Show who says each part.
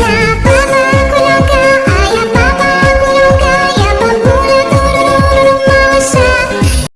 Speaker 1: Please.